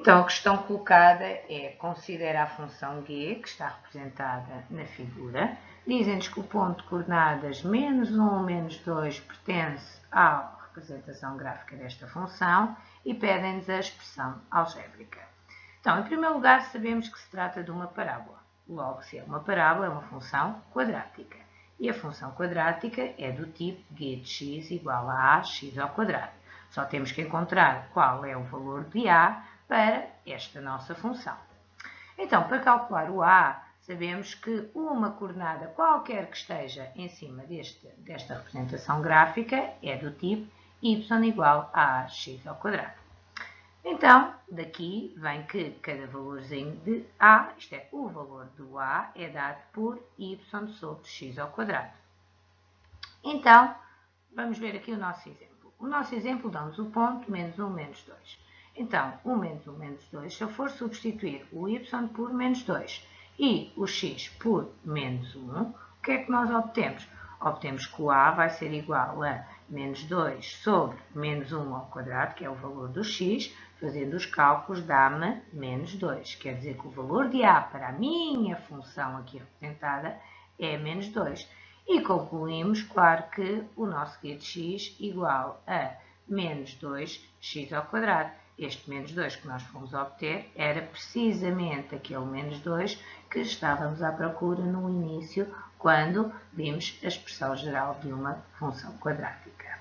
Então, a questão colocada é, considera a função g, que está representada na figura, dizem-nos que o ponto de coordenadas menos 1 ou menos 2 pertence à representação gráfica desta função e pedem-nos a expressão algébrica. Então, em primeiro lugar, sabemos que se trata de uma parábola. Logo, se é uma parábola, é uma função quadrática. E a função quadrática é do tipo g de x igual a ax ao quadrado. Só temos que encontrar qual é o valor de a para esta nossa função. Então, para calcular o a, sabemos que uma coordenada qualquer que esteja em cima deste, desta representação gráfica é do tipo y igual a x ao quadrado. Então, daqui vem que cada valorzinho de A, isto é, o valor do A, é dado por y sobre x ao quadrado. Então, vamos ver aqui o nosso exemplo. O nosso exemplo dá-nos o ponto menos 1, menos 2. Então, 1 menos 1 menos 2, se eu for substituir o y por menos 2 e o x por menos 1, o que é que nós obtemos? Obtemos que o a vai ser igual a menos 2 sobre menos 1 ao quadrado, que é o valor do x, fazendo os cálculos dá-me menos 2. Quer dizer que o valor de a para a minha função aqui representada é menos 2. E concluímos, claro, que o nosso g de x igual a menos 2x ao quadrado. Este menos 2 que nós fomos obter era precisamente aquele menos 2 que estávamos à procura no início, quando vimos a expressão geral de uma função quadrática.